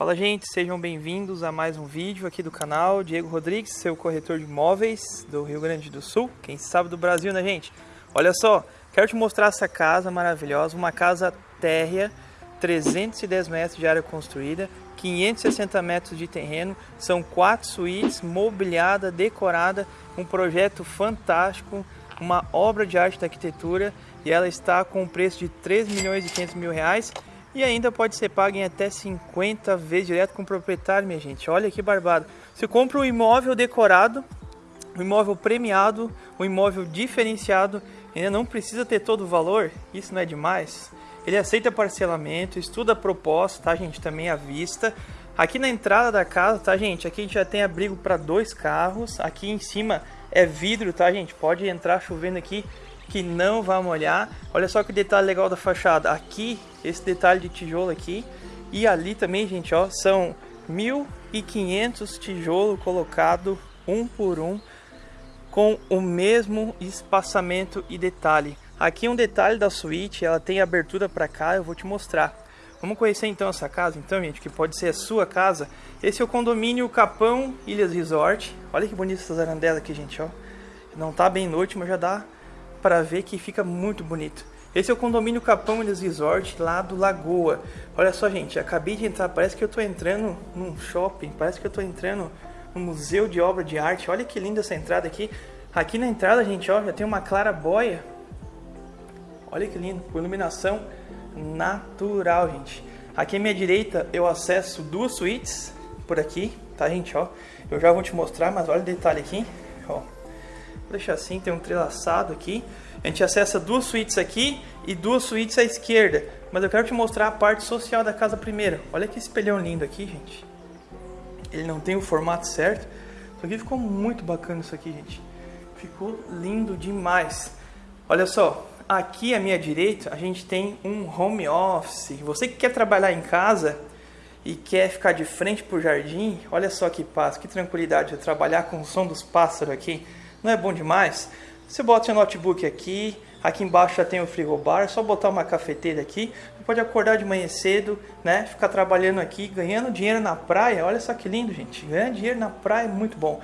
Fala gente, sejam bem-vindos a mais um vídeo aqui do canal Diego Rodrigues, seu corretor de imóveis do Rio Grande do Sul, quem sabe do Brasil, né gente? Olha só, quero te mostrar essa casa maravilhosa, uma casa térrea, 310 metros de área construída, 560 metros de terreno, são quatro suítes, mobiliada, decorada, um projeto fantástico, uma obra de arte da arquitetura e ela está com um preço de 3 milhões e 500 mil reais e ainda pode ser pago em até 50 vezes direto com o proprietário, minha gente. Olha que barbado. Você compra um imóvel decorado, um imóvel premiado, um imóvel diferenciado, ainda não precisa ter todo o valor, isso não é demais? Ele aceita parcelamento, estuda a proposta, tá gente? Também à vista. Aqui na entrada da casa, tá gente? Aqui a gente já tem abrigo para dois carros. Aqui em cima é vidro, tá gente? Pode entrar chovendo aqui que não vai molhar. Olha só que detalhe legal da fachada. Aqui, esse detalhe de tijolo aqui. E ali também, gente, ó, são 1.500 tijolo colocado um por um com o mesmo espaçamento e detalhe. Aqui um detalhe da suíte, ela tem abertura para cá, eu vou te mostrar. Vamos conhecer então essa casa, então, gente, que pode ser a sua casa. Esse é o condomínio Capão Ilhas Resort. Olha que bonita essa zarandela aqui, gente, ó. Não tá bem noite, mas já dá para ver que fica muito bonito. Esse é o condomínio Capão Ilhas Resort lá do Lagoa. Olha só, gente, acabei de entrar, parece que eu estou entrando num shopping, parece que eu estou entrando num museu de obra de arte. Olha que linda essa entrada aqui. Aqui na entrada, gente, ó, já tem uma clarabóia. Olha que lindo, com iluminação natural, gente. Aqui à minha direita eu acesso duas suítes por aqui, tá, gente, ó. Eu já vou te mostrar, mas olha o detalhe aqui, ó. Vou deixar assim, tem um entrelaçado aqui. A gente acessa duas suítes aqui e duas suítes à esquerda. Mas eu quero te mostrar a parte social da casa primeiro. Olha que espelhão lindo aqui, gente. Ele não tem o formato certo. Isso aqui ficou muito bacana isso aqui, gente. Ficou lindo demais. Olha só, aqui à minha direita a gente tem um home office. Você que quer trabalhar em casa e quer ficar de frente para o jardim, olha só que paz, que tranquilidade de trabalhar com o som dos pássaros aqui. Não é bom demais? Você bota seu notebook aqui, aqui embaixo já tem o frigobar, é só botar uma cafeteira aqui. Você pode acordar de manhã cedo, né? Ficar trabalhando aqui, ganhando dinheiro na praia. Olha só que lindo, gente. Ganhar dinheiro na praia é muito bom.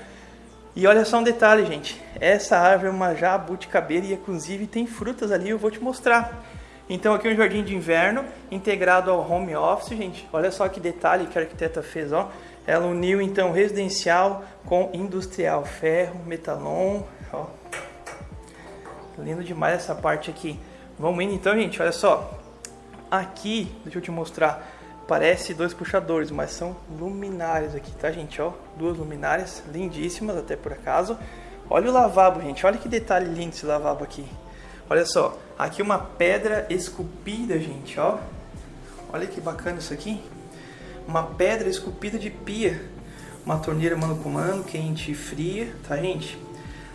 E olha só um detalhe, gente. Essa árvore é uma jabuticabeira e inclusive tem frutas ali, eu vou te mostrar. Então aqui é um jardim de inverno integrado ao home office, gente. Olha só que detalhe que a arquiteta fez, ó. Ela uniu então residencial com industrial, ferro, metalon, ó. Lindo demais essa parte aqui. Vamos indo então, gente, olha só. Aqui, deixa eu te mostrar. Parece dois puxadores, mas são luminárias aqui, tá, gente? Ó, duas luminárias lindíssimas, até por acaso. Olha o lavabo, gente. Olha que detalhe lindo esse lavabo aqui. Olha só, aqui uma pedra esculpida, gente, ó. Olha que bacana isso aqui uma pedra esculpida de pia, uma torneira mano com mano, quente e fria, tá gente?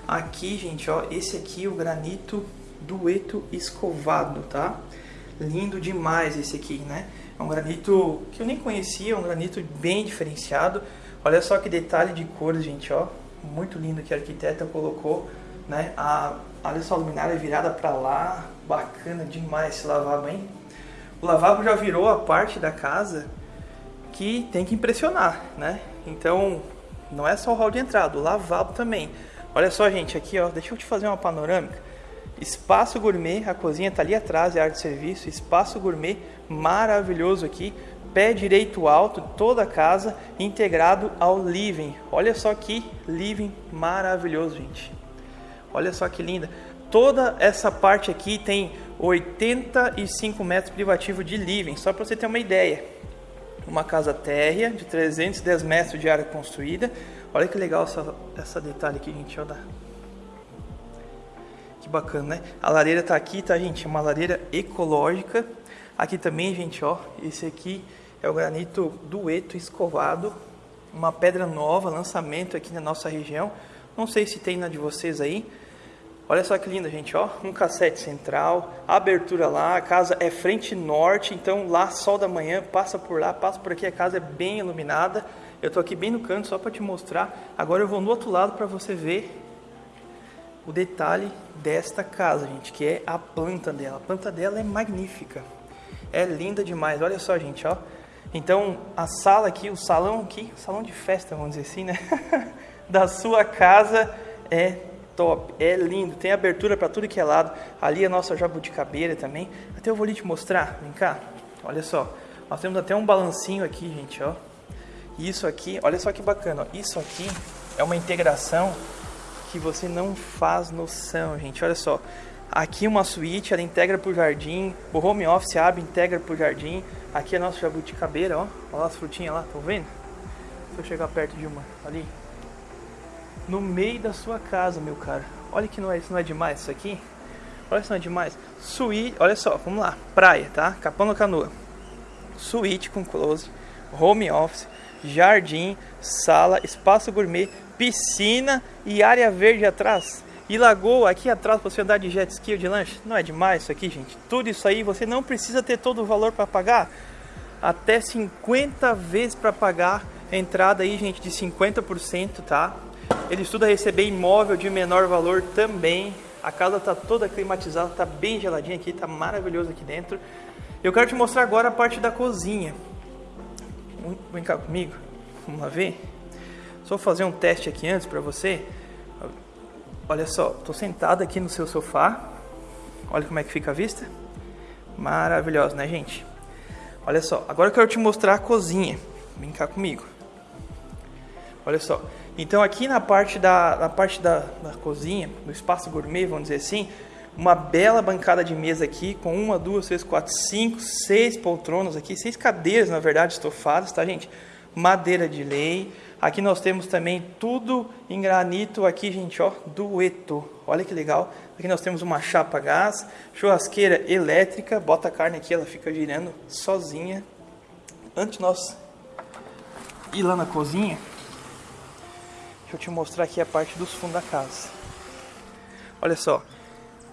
Aqui, gente, ó, esse aqui é o granito dueto escovado, tá? Lindo demais esse aqui, né? É um granito que eu nem conhecia, é um granito bem diferenciado. Olha só que detalhe de cores, gente, ó. Muito lindo que a arquiteta colocou, né? A, olha só a luminária virada para lá, bacana demais esse lavabo, hein? O lavabo já virou a parte da casa que tem que impressionar, né? Então, não é só o hall de entrada, o lavabo também. Olha só, gente, aqui, ó, deixa eu te fazer uma panorâmica. Espaço gourmet, a cozinha tá ali atrás, é área de serviço. Espaço gourmet maravilhoso aqui. Pé direito alto, toda a casa integrado ao living. Olha só que living maravilhoso, gente. Olha só que linda. Toda essa parte aqui tem 85 metros privativo de living, só para você ter uma ideia uma casa térrea de 310 metros de área construída. Olha que legal essa, essa detalhe aqui, gente. Olha. Que bacana, né? A lareira tá aqui, tá, gente? É uma lareira ecológica. Aqui também, gente, ó. Esse aqui é o granito dueto escovado. Uma pedra nova, lançamento aqui na nossa região. Não sei se tem na de vocês aí. Olha só que linda, gente, ó. Um cassete central, abertura lá, a casa é frente norte, então lá sol da manhã, passa por lá, passa por aqui, a casa é bem iluminada. Eu tô aqui bem no canto só para te mostrar. Agora eu vou no outro lado para você ver o detalhe desta casa, gente, que é a planta dela. A planta dela é magnífica. É linda demais. Olha só, gente, ó. Então, a sala aqui, o salão aqui, salão de festa, vamos dizer assim, né? da sua casa é top, é lindo, tem abertura para tudo que é lado. Ali é a nossa jabuticabeira também. Até eu vou ali te mostrar, vem cá. Olha só, nós temos até um balancinho aqui, gente, ó. Isso aqui, olha só que bacana, ó. Isso aqui é uma integração que você não faz noção, gente. Olha só. Aqui uma suíte, ela integra para o jardim. O home office abre, integra para o jardim. Aqui é nosso jabuticabeira, ó. Olha as frutinhas lá, estão vendo? Se eu chegar perto de uma, ali. No meio da sua casa, meu caro. Olha que não é, isso não é demais isso aqui. Olha isso não é demais. Suíte, olha só, vamos lá. Praia, tá? Capão da Canoa. Suíte com close, home office, jardim, sala, espaço gourmet, piscina e área verde atrás. E lagoa aqui atrás para você andar de jet ski ou de lanche. Não é demais isso aqui, gente? Tudo isso aí você não precisa ter todo o valor para pagar. Até 50 vezes para pagar. Entrada aí, gente, de 50%, tá? Ele estuda receber imóvel de menor valor também. A casa tá toda climatizada, tá bem geladinha aqui, tá maravilhoso aqui dentro. Eu quero te mostrar agora a parte da cozinha. Vem cá comigo, vamos lá ver. Só fazer um teste aqui antes para você. Olha só, estou sentado aqui no seu sofá. Olha como é que fica a vista. Maravilhosa, né, gente? Olha só, agora eu quero te mostrar a cozinha. Vem cá comigo. Olha só. Então aqui na parte da, na parte da, da cozinha, do espaço gourmet, vamos dizer assim, uma bela bancada de mesa aqui, com uma, duas, três, quatro, cinco, seis poltronas aqui, seis cadeiras, na verdade, estofadas, tá, gente? Madeira de lei. Aqui nós temos também tudo em granito aqui, gente, ó, dueto. Olha que legal. Aqui nós temos uma chapa gás, churrasqueira elétrica, bota a carne aqui, ela fica girando sozinha. Antes nós ir lá na cozinha, deixa eu te mostrar aqui a parte dos fundos da casa. Olha só,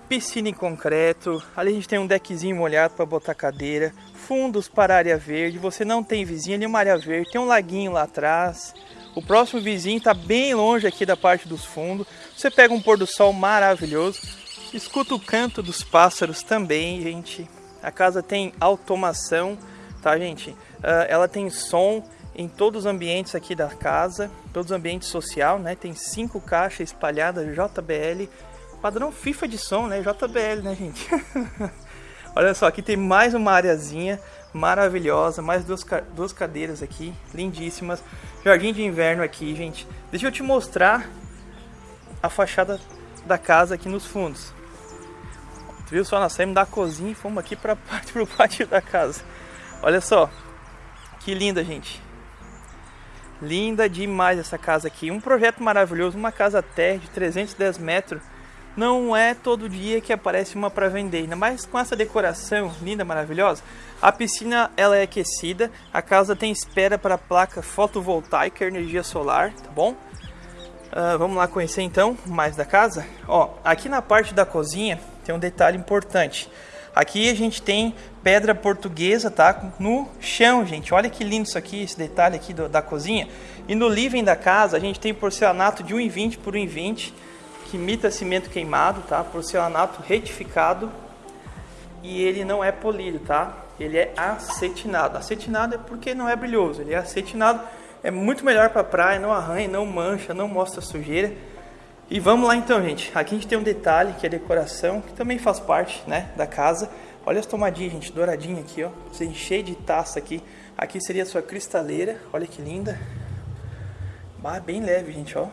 piscina em concreto, ali a gente tem um deckzinho molhado para botar cadeira, fundos para área verde, você não tem vizinha nenhuma área verde, tem um laguinho lá atrás, o próximo vizinho está bem longe aqui da parte dos fundos, você pega um pôr do sol maravilhoso, escuta o canto dos pássaros também, gente, a casa tem automação, tá gente, uh, ela tem som em todos os ambientes aqui da casa, todos os ambientes social, né, tem cinco caixas espalhadas JBL, Padrão FIFA de som, né? JBL, né, gente? Olha só, aqui tem mais uma areazinha maravilhosa, mais duas, duas cadeiras aqui, lindíssimas. Jardim de inverno aqui, gente. Deixa eu te mostrar a fachada da casa aqui nos fundos. viu só? Nós saímos da cozinha e fomos aqui para o pátio da casa. Olha só, que linda, gente. Linda demais essa casa aqui. Um projeto maravilhoso, uma casa terra de 310 metros não é todo dia que aparece uma para vender, ainda mais com essa decoração linda, maravilhosa. A piscina ela é aquecida, a casa tem espera para placa fotovoltaica, energia solar, tá bom? Uh, vamos lá conhecer então mais da casa. Ó, aqui na parte da cozinha tem um detalhe importante. Aqui a gente tem pedra portuguesa, tá? No chão, gente. Olha que lindo isso aqui, esse detalhe aqui do, da cozinha. E no living da casa a gente tem porcelanato de 1,20 por 1,20 que imita cimento queimado, tá? Porcelanato retificado e ele não é polido, tá? Ele é acetinado. Acetinado é porque não é brilhoso, ele é acetinado. É muito melhor para praia, não arranha, não mancha, não mostra sujeira. E vamos lá então, gente. Aqui a gente tem um detalhe que é decoração, que também faz parte, né, da casa. Olha as tomadinhas, gente, douradinha aqui, ó. Você encher de taça aqui. Aqui seria a sua cristaleira. Olha que linda. Bem leve, gente, ó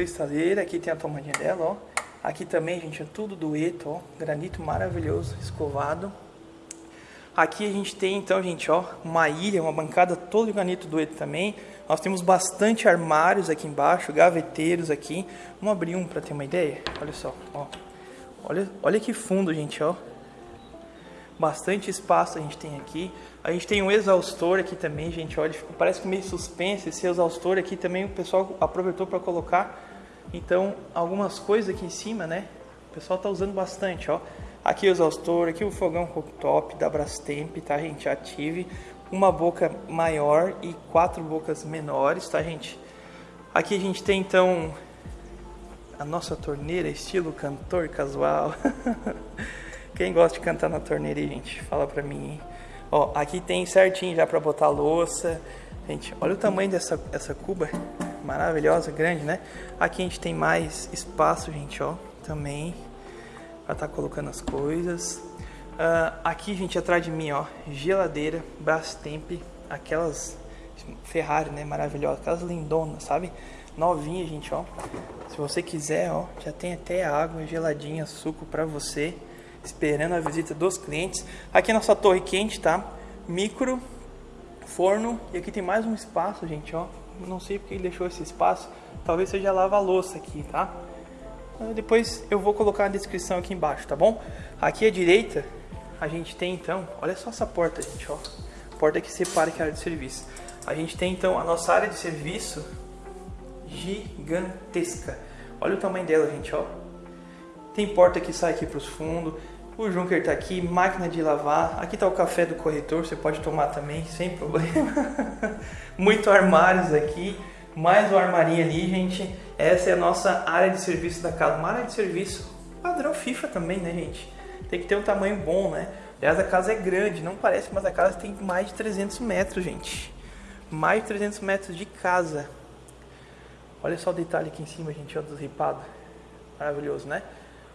cristaleira, aqui tem a tomadinha dela, ó. Aqui também, gente, é tudo dueto, ó, granito maravilhoso, escovado. Aqui a gente tem, então, gente, ó, uma ilha, uma bancada toda de granito dueto também. Nós temos bastante armários aqui embaixo, gaveteiros aqui. Vamos abrir um para ter uma ideia? Olha só, ó. Olha, olha que fundo, gente, ó. Bastante espaço a gente tem aqui. A gente tem um exaustor aqui também, gente, olha, parece que meio suspense esse exaustor aqui também o pessoal aproveitou para colocar então, algumas coisas aqui em cima, né? O pessoal tá usando bastante, ó. Aqui o exaustor, aqui o fogão cooktop da Brastemp, tá, gente? Ative. Uma boca maior e quatro bocas menores, tá, gente? Aqui a gente tem, então, a nossa torneira, estilo cantor casual. Quem gosta de cantar na torneira, gente? Fala pra mim, hein? Ó, aqui tem certinho já para botar louça. Gente, olha o tamanho dessa essa cuba. Maravilhosa, grande, né? Aqui a gente tem mais espaço, gente, ó. Também. Pra estar tá colocando as coisas. Uh, aqui, gente, atrás de mim, ó. Geladeira, Brastemp. Aquelas Ferrari, né? Maravilhosas. Aquelas lindonas, sabe? Novinha, gente, ó. Se você quiser, ó. Já tem até água geladinha, suco pra você esperando a visita dos clientes. Aqui nossa torre quente, tá? Micro, forno e aqui tem mais um espaço, gente, ó. Não sei porque ele deixou esse espaço. Talvez seja lava-louça aqui, tá? Depois eu vou colocar na descrição aqui embaixo, tá bom? Aqui à direita a gente tem então, olha só essa porta, gente, ó. Porta que separa que a área de serviço. A gente tem então a nossa área de serviço gigantesca. Olha o tamanho dela, gente, ó. Tem porta que sai aqui para os fundos. O Junker está aqui, máquina de lavar. Aqui está o café do corretor, você pode tomar também, sem problema. Muito armários aqui. Mais um armarinho ali, gente. Essa é a nossa área de serviço da casa. Uma área de serviço padrão FIFA também, né, gente? Tem que ter um tamanho bom, né? Aliás, a casa é grande, não parece, mas a casa tem mais de 300 metros, gente. Mais de 300 metros de casa. Olha só o detalhe aqui em cima, gente, ó, dos ripados. Maravilhoso, né?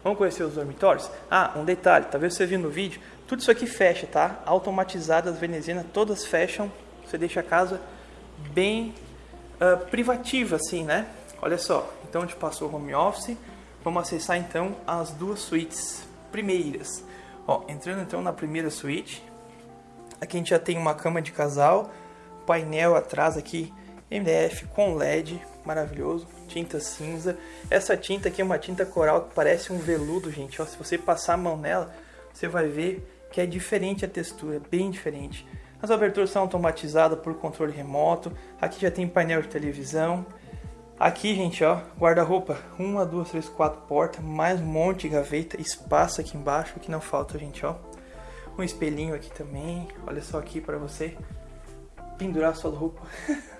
Vamos conhecer os dormitórios? Ah, um detalhe, talvez você viu no vídeo, tudo isso aqui fecha, tá? Automatizado, as venezianas todas fecham, você deixa a casa bem uh, privativa, assim, né? Olha só, então a gente passou o home office, vamos acessar então as duas suítes primeiras. Ó, entrando então na primeira suíte, aqui a gente já tem uma cama de casal, painel atrás aqui, MDF com LED, maravilhoso, tinta cinza. Essa tinta aqui é uma tinta coral que parece um veludo, gente. Ó, se você passar a mão nela, você vai ver que é diferente a textura, bem diferente. As aberturas são automatizadas por controle remoto. Aqui já tem painel de televisão. Aqui, gente, ó, guarda-roupa. Uma, duas, três, quatro portas, mais um monte de gaveta, espaço aqui embaixo, que não falta, gente, ó. Um espelhinho aqui também. Olha só aqui para você pendurar sua roupa.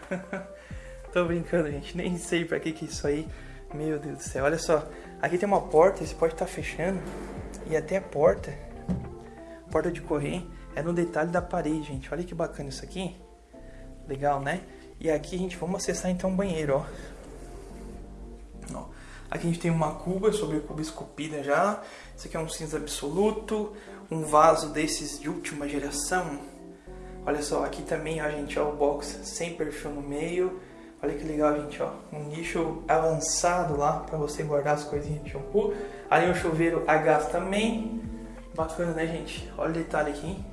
Tô brincando, gente. Nem sei pra que que é isso aí. Meu Deus do céu. Olha só. Aqui tem uma porta, você pode estar tá fechando. E até a porta, porta de correr, é no detalhe da parede, gente. Olha que bacana isso aqui. Legal, né? E aqui, gente, vamos acessar então o banheiro, ó. Aqui a gente tem uma cuba, sobre cuba esculpida já. Isso aqui é um cinza absoluto. Um vaso desses de última geração. Olha só, aqui também, ó, gente, ó, o box sem perfil no meio. Olha que legal, gente, ó. Um nicho avançado lá para você guardar as coisinhas de shampoo. Ali um chuveiro a gás também. Bacana, né, gente? Olha o detalhe aqui.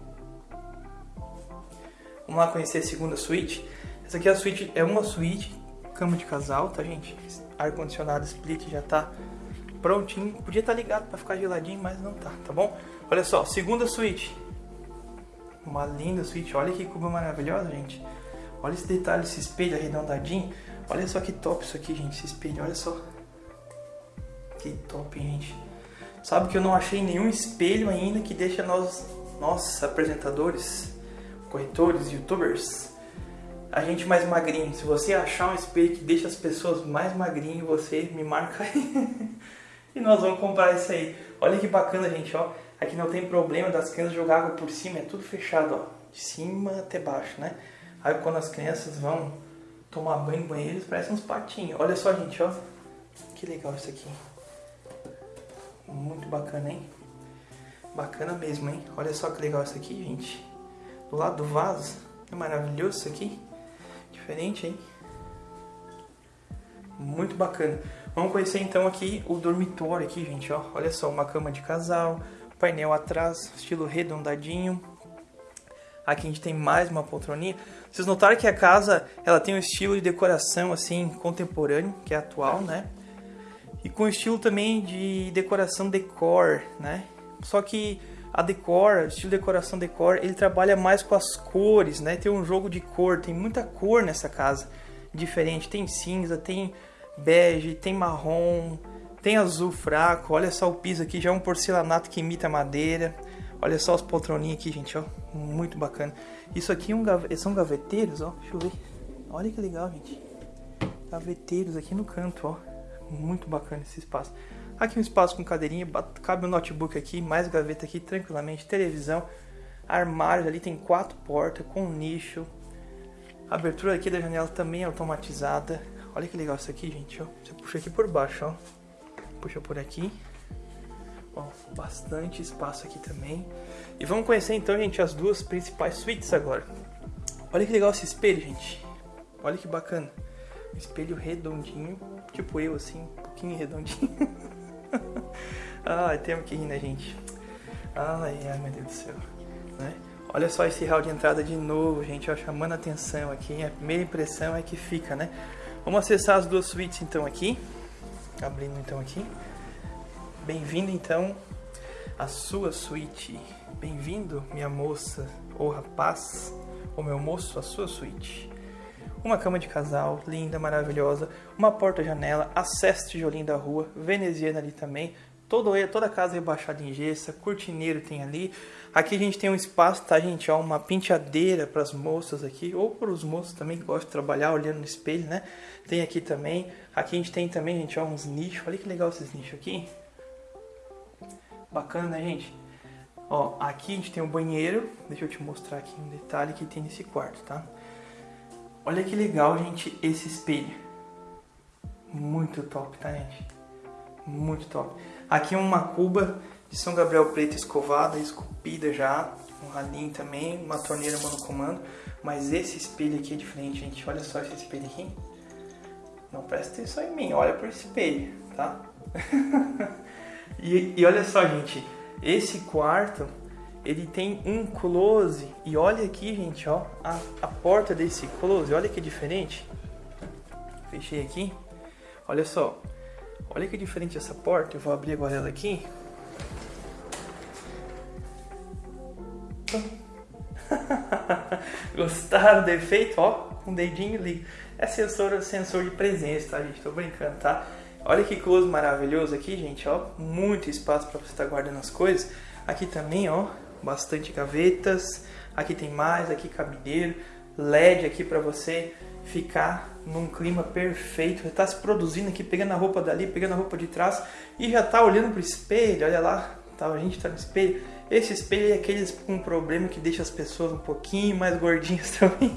Vamos lá conhecer a segunda suíte. Essa aqui é a suíte, é uma suíte, cama de casal, tá, gente? Ar-condicionado split já tá prontinho. Podia estar tá ligado para ficar geladinho, mas não tá, tá bom? Olha só, segunda suíte. Uma linda suíte. Olha que cuba maravilhosa, gente. Olha esse detalhe, esse espelho arredondadinho. Olha só que top isso aqui, gente, esse espelho, olha só. Que top, gente. Sabe que eu não achei nenhum espelho ainda que deixa nós, nós apresentadores, corretores, youtubers, a gente mais magrinho. Se você achar um espelho que deixa as pessoas mais magrinho, você me marca aí. e nós vamos comprar isso aí. Olha que bacana, gente, ó. Aqui não tem problema das crianças jogar água por cima, é tudo fechado, ó. De cima até baixo, né? Aí quando as crianças vão tomar banho no banheiro, eles parecem uns patinhos. Olha só, gente, ó. Que legal isso aqui. Muito bacana, hein? Bacana mesmo, hein? Olha só que legal isso aqui, gente. Do lado do vaso. É maravilhoso isso aqui. Diferente, hein? Muito bacana. Vamos conhecer então aqui o dormitório aqui, gente, ó. Olha só, uma cama de casal, painel atrás, estilo redondadinho. Aqui a gente tem mais uma poltroninha. Vocês notaram que a casa ela tem um estilo de decoração assim contemporâneo, que é atual, né? E com estilo também de decoração decor, né? Só que a decor, o estilo de decoração decor, ele trabalha mais com as cores, né? Tem um jogo de cor, tem muita cor nessa casa diferente. Tem cinza, tem bege, tem marrom, tem azul fraco. Olha só o piso aqui, já é um porcelanato que imita madeira. Olha só os poltroninhos aqui, gente, ó. Muito bacana. Isso aqui é um são gaveteiros, ó. Deixa eu ver. Olha que legal, gente. Gaveteiros aqui no canto, ó. Muito bacana esse espaço. Aqui um espaço com cadeirinha, cabe um notebook aqui, mais gaveta aqui tranquilamente, televisão. armários ali, tem quatro portas com nicho. A abertura aqui da janela também é automatizada. Olha que legal isso aqui, gente. Você puxa aqui por baixo, ó. Puxa por aqui. Ó, bastante espaço aqui também. E vamos conhecer então, gente, as duas principais suítes agora. Olha que legal esse espelho, gente. Olha que bacana. Um espelho redondinho, tipo eu, assim, um pouquinho redondinho. ai, temos que rir, né, gente? Ai, ai, meu Deus do céu. Né? Olha só esse hall de entrada de novo, gente, ó, chamando a atenção aqui. A primeira impressão é que fica, né? Vamos acessar as duas suítes então aqui. Abrindo então aqui. Bem-vindo então à sua suíte. Bem-vindo, minha moça ou rapaz, ou meu moço, à sua suíte. Uma cama de casal, linda, maravilhosa, uma porta-janela, acesso tijolinho da rua, veneziana ali também, Toda, toda a casa rebaixada em gesso, cortineiro tem ali. Aqui a gente tem um espaço, tá, gente? Ó, uma penteadeira para as moças aqui, ou para os moços também que gostam de trabalhar olhando no espelho, né? Tem aqui também. Aqui a gente tem também, gente, ó, uns nichos. Olha que legal esses nichos aqui. Bacana, né, gente? Ó, aqui a gente tem um banheiro. Deixa eu te mostrar aqui um detalhe que tem nesse quarto, tá? Olha que legal, gente, esse espelho. Muito top, tá, gente? Muito top. Aqui uma cuba de São Gabriel preto escovada, esculpida já. Um ralinho também, uma torneira monocomando. Mas esse espelho aqui é diferente, gente. Olha só esse espelho aqui. Não presta atenção em mim, olha por esse espelho, tá? e, e olha só, gente. Esse quarto, ele tem um close. E olha aqui, gente, ó. A, a porta desse close, olha que diferente. Fechei aqui. Olha só, Olha que diferente essa porta. Eu vou abrir agora ela aqui. Gostaram do efeito? Ó, um dedinho liga. É sensor, sensor de presença, tá, gente? Tô brincando, tá? Olha que close maravilhoso aqui, gente, ó. Muito espaço para você estar tá guardando as coisas. Aqui também, ó, bastante gavetas. Aqui tem mais, aqui cabideiro. LED aqui para você ficar num clima perfeito. Está se produzindo aqui, pegando a roupa dali, pegando a roupa de trás e já está olhando para o espelho. Olha lá, tá, a gente está no espelho. Esse espelho é aqueles com um problema que deixa as pessoas um pouquinho mais gordinhas também.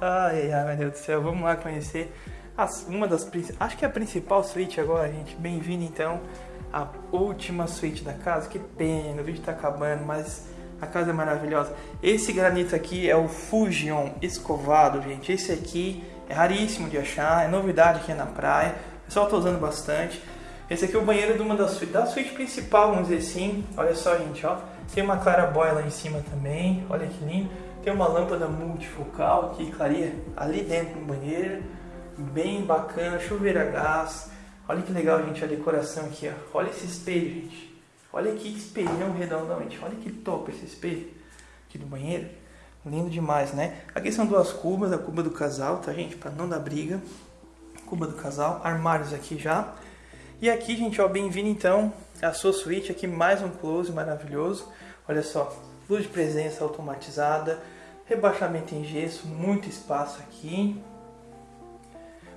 ai, ai, meu Deus do céu. Vamos lá conhecer as, uma das acho que é a principal suíte agora, gente. Bem-vindo então à última suíte da casa. Que pena, o vídeo está acabando, mas a casa é maravilhosa. Esse granito aqui é o Fujion escovado, gente. Esse aqui é raríssimo de achar, é novidade aqui na praia. O pessoal está usando bastante. Esse aqui é o banheiro de uma das suítes, da suíte principal, vamos dizer assim. Olha só, gente, ó. Tem uma clarabóia lá em cima também. Olha que lindo. Tem uma lâmpada multifocal que clareia ali dentro do banheiro. Bem bacana, chuveiro a gás. Olha que legal, gente, a decoração aqui, ó. Olha esse espelho, gente. Olha que espelhão redondamente. Olha que top esse espelho aqui do banheiro. Lindo demais, né? Aqui são duas cubas, a cuba do casal, tá, gente? Para não dar briga. Cuba do casal, armários aqui já. E aqui, gente, ó, bem-vindo então à sua suíte. Aqui mais um close maravilhoso. Olha só, luz de presença automatizada, rebaixamento em gesso, muito espaço aqui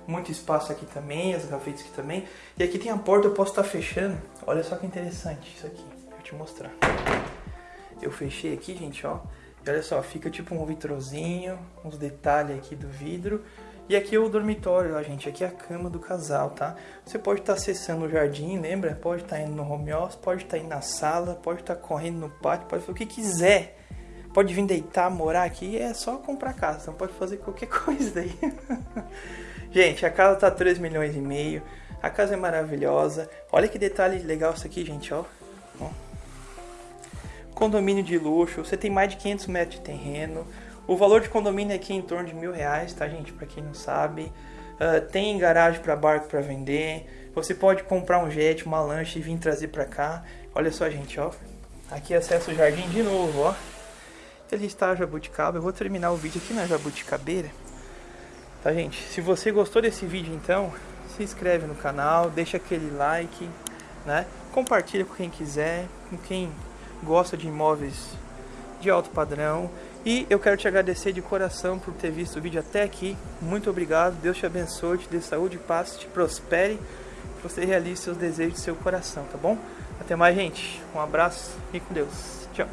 muito espaço aqui também, as gavetas aqui também. E aqui tem a porta, eu posso estar tá fechando. Olha só que interessante isso aqui, vou te mostrar. Eu fechei aqui, gente, ó. E olha só, fica tipo um vitrozinho, uns detalhes aqui do vidro. E aqui é o dormitório, ó, gente. Aqui é a cama do casal, tá? Você pode estar tá acessando o jardim, lembra? Pode estar tá indo no home office, pode estar tá indo na sala, pode estar tá correndo no pátio, pode fazer o que quiser. Pode vir deitar, morar aqui, é só comprar casa. Então pode fazer qualquer coisa daí. Gente, a casa tá 3 milhões e meio. A casa é maravilhosa. Olha que detalhe legal isso aqui, gente, ó. ó. Condomínio de luxo. Você tem mais de 500 metros de terreno. O valor de condomínio aqui é em torno de mil reais, tá, gente? Para quem não sabe. Uh, tem garagem para barco para vender. Você pode comprar um jet, uma lancha e vir trazer para cá. Olha só, gente, ó. Aqui acesso o jardim de novo, ó. Ele está jabuticaba. Eu vou terminar o vídeo aqui na jabuticabeira. Tá, gente? Se você gostou desse vídeo, então, se inscreve no canal, deixa aquele like, né? Compartilha com quem quiser, com quem gosta de imóveis de alto padrão. E eu quero te agradecer de coração por ter visto o vídeo até aqui. Muito obrigado. Deus te abençoe, te dê saúde, paz, te prospere. Que você realize seus desejos do seu coração, tá bom? Até mais, gente. Um abraço e com Deus. Tchau.